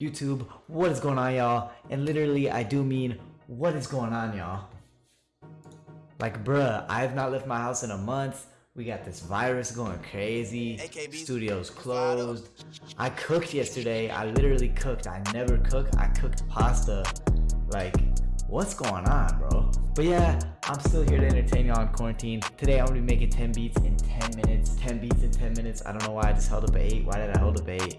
YouTube, what is going on, y'all? And literally, I do mean, what is going on, y'all? Like, bruh, I have not left my house in a month. We got this virus going crazy. Studios closed. I cooked yesterday. I literally cooked. I never cook. I cooked pasta. Like, what's going on, bro? But yeah, I'm still here to entertain y'all in quarantine. Today I'm gonna be making 10 beats in 10 minutes. 10 beats in 10 minutes. I don't know why I just held up 8. Why did I hold up 8?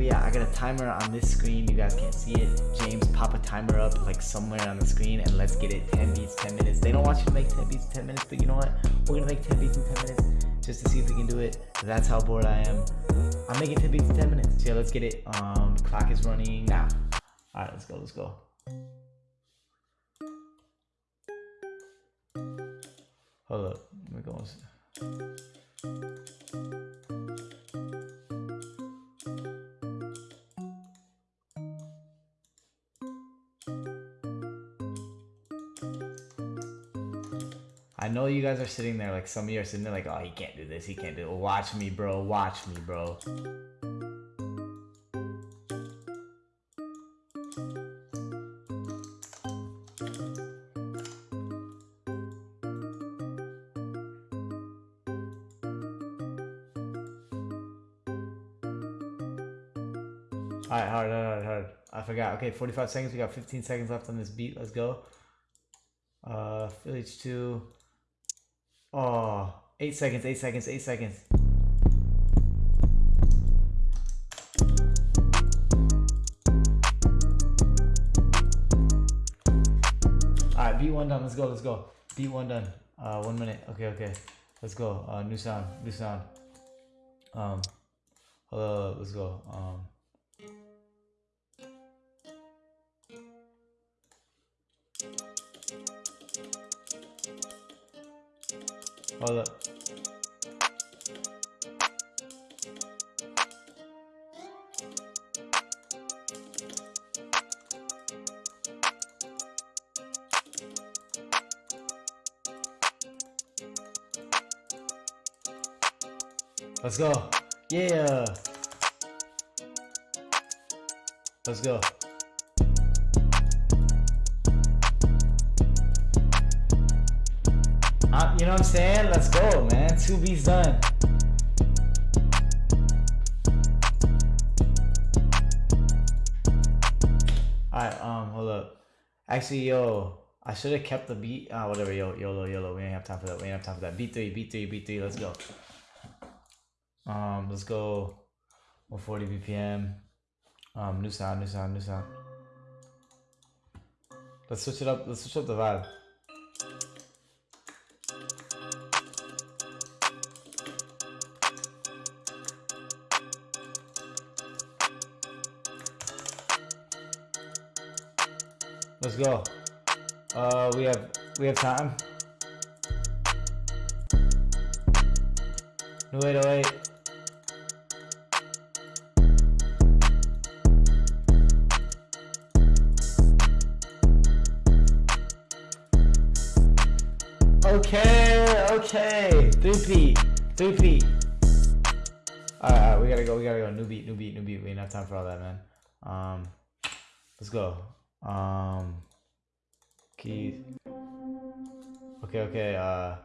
But yeah, I got a timer on this screen. You guys can't see it. James, pop a timer up like somewhere on the screen and let's get it 10 beats, 10 minutes. They don't want you to make 10 beats in 10 minutes, but you know what? We're gonna make 10 beats in 10 minutes just to see if we can do it. That's how bored I am. I'm making 10 beats in 10 minutes. Yeah, let's get it. Um, clock is running now. All right, let's go, let's go. Hold up, let me are sitting there like some of you are sitting there like, oh, he can't do this, he can't do it. Watch me, bro. Watch me, bro. Alright, hard, hard, hard. I forgot. Okay, 45 seconds. We got 15 seconds left on this beat. Let's go. Uh, Phil H2. Oh, eight seconds, eight seconds, eight seconds. Alright, beat one done. Let's go, let's go. Beat one done. Uh, one minute. Okay, okay. Let's go. Uh, new sound, new sound. Um, hold let's go. Um, Hold up. Let's go. Yeah. Let's go. I'm saying? Let's go, man. Two beats done. Alright, um, hold up. Actually, yo, I should have kept the beat. Ah, whatever, yo, YOLO, YOLO. We ain't have time for that. We ain't have time for that. Beat three, beat three, beat three. Let's go. Um, let's go 140 BPM. Um, new sound, new sound, new sound. Let's switch it up. Let's switch up the vibe. Let's go. Uh, we have we have time. No wait. Okay, okay. Three P, three P. All right, all right, we gotta go. We gotta go. New beat, new beat, new beat. We ain't have time for all that, man. Um, let's go. Um, keys. Okay, okay, uh.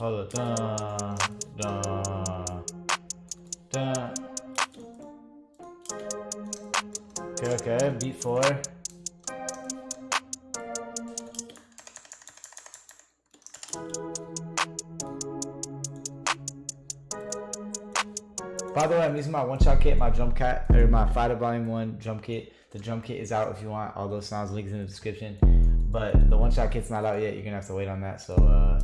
Hold dun. Okay, okay, beat four. By the way, I'm using my one shot kit, my drum cat, or my Fighter Volume 1 drum kit. The drum kit is out if you want. All those sounds links in the description. But the one shot kit's not out yet. You're gonna have to wait on that. So uh,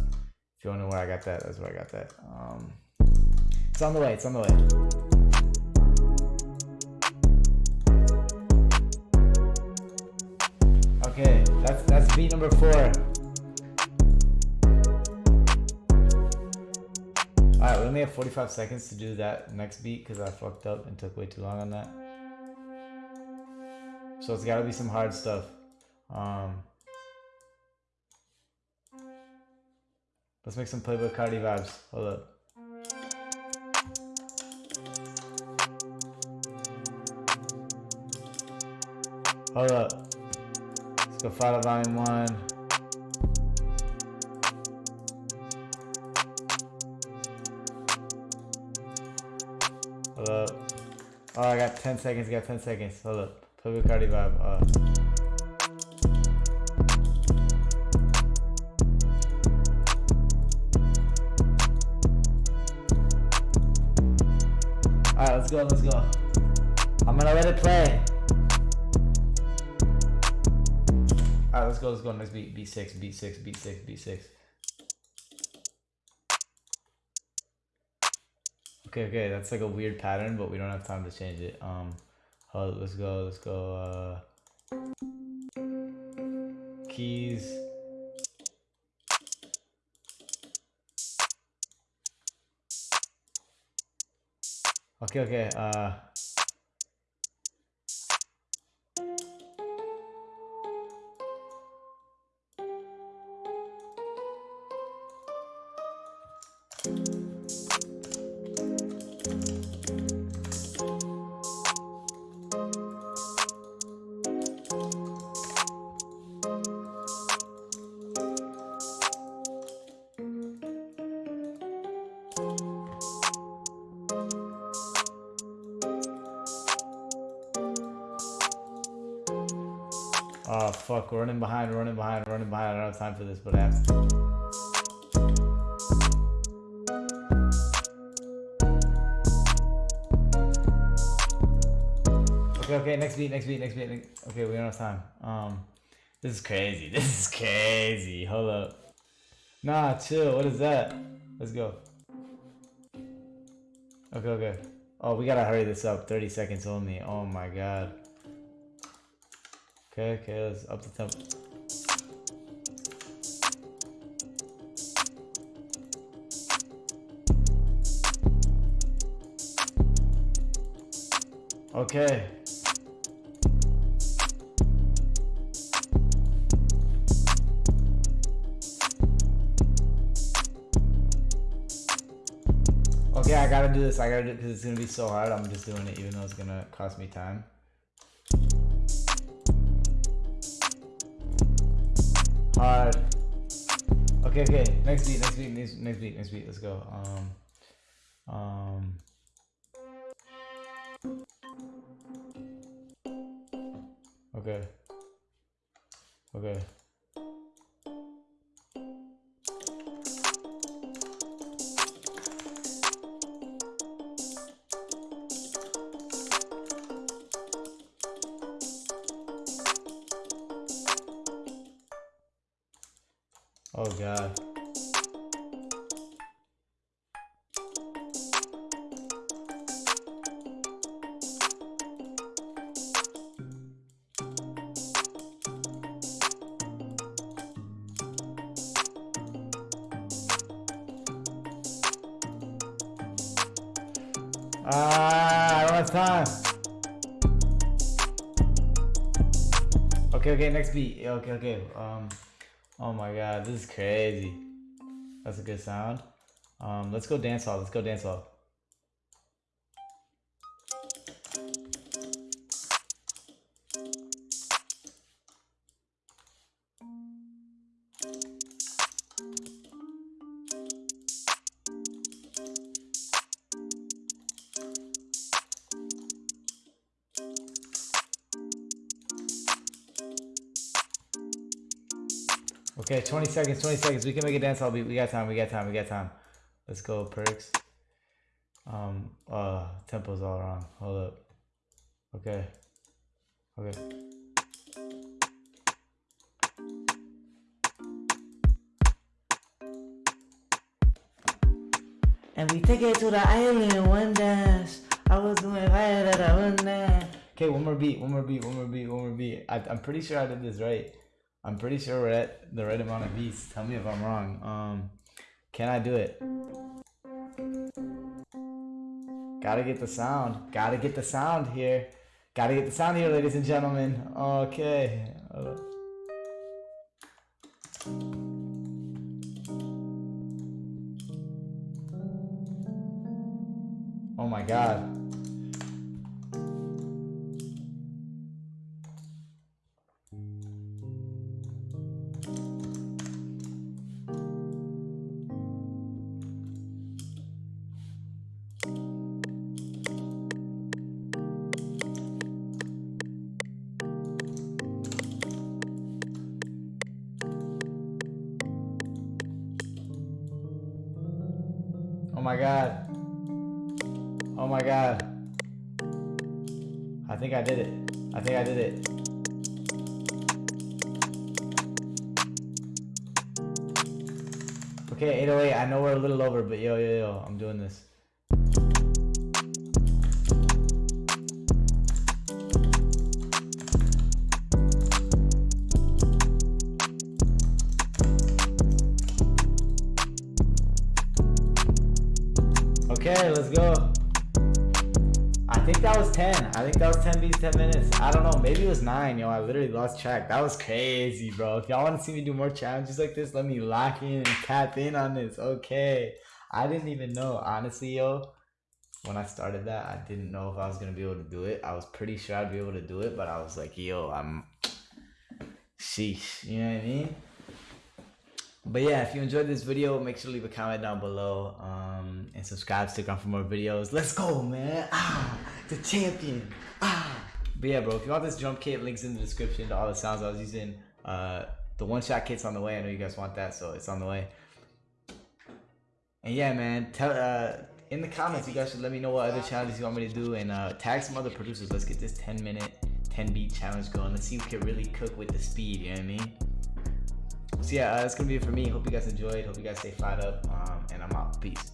if you wanna know where I got that, that's where I got that. Um, it's on the way, it's on the way. Okay, that's that's beat number four. Alright, we only have 45 seconds to do that next beat because I fucked up and took way too long on that. So it's gotta be some hard stuff. Um, let's make some Playboi Carti vibes. Hold up. Hold up. Let's go follow volume one. Hold up. Oh, I got 10 seconds, I got 10 seconds. Hold up. Playboi Carti vibe. Uh. Alright, let's go, let's go. I'm gonna let it play. Let's go, let's go. Next beat, B6, B6, B6, B6. Okay, okay, that's like a weird pattern, but we don't have time to change it. Um, hold, let's go, let's go. Uh, keys. Okay, okay. Uh, fuck, we're running behind, running behind, running behind. I don't have time for this, but I have to. Okay, okay, next beat, next beat, next beat. Next... Okay, we don't have time. Um, this is crazy. This is crazy. Hold up. Nah, chill. What is that? Let's go. Okay, okay. Oh, we gotta hurry this up. 30 seconds only. Oh my god. Okay, okay, let's up the tempo. Okay. Okay, I gotta do this. I gotta do it because it's gonna be so hard. I'm just doing it even though it's gonna cost me time. Hard. Okay, okay. Next beat, next beat, next, next beat, next beat. Let's go. Um, um. Okay. Okay. Time. Okay, okay, next beat. Okay, okay. Um, oh my god, this is crazy. That's a good sound. Um, let's go dance hall. Let's go dance hall. Okay, 20 seconds, 20 seconds. We can make a dance hall beat. We got time, we got time, we got time. Let's go, perks. Um, uh, tempo's all wrong. Hold up. Okay. Okay. And we take it to the island one dance. I was doing right at a one dance. Okay, one more beat, one more beat, one more beat, one more beat. I, I'm pretty sure I did this right. I'm pretty sure we're at the right amount of beats. Tell me if I'm wrong. Um, can I do it? Gotta get the sound. Gotta get the sound here. Gotta get the sound here, ladies and gentlemen. Okay. Oh my god. My god. Oh my god. I think I did it. I think I did it. Okay, 808, I know we're a little over, but yo, yo, yo, I'm doing this. Let's go. I think that was 10. I think that was 10 beats, 10 minutes. I don't know. Maybe it was 9, yo. I literally lost track. That was crazy, bro. If y'all want to see me do more challenges like this, let me lock in and tap in on this. Okay. I didn't even know. Honestly, yo, when I started that, I didn't know if I was going to be able to do it. I was pretty sure I'd be able to do it, but I was like, yo, I'm. Sheesh. You know what I mean? But yeah, if you enjoyed this video, make sure to leave a comment down below um, and subscribe, stick around for more videos. Let's go, man. Ah, the champion. Ah. But yeah, bro, if you want this drum kit, links in the description to all the sounds I was using. Uh, the one-shot kit's on the way. I know you guys want that, so it's on the way. And yeah, man, tell uh, in the comments, you guys should let me know what other challenges you want me to do and uh, tag some other producers. Let's get this 10 minute, 10 beat challenge going. Let's see who can really cook with the speed, you know what I mean? So yeah, uh, that's gonna be it for me. Hope you guys enjoyed. Hope you guys stay fired up. Um, and I'm out. Peace.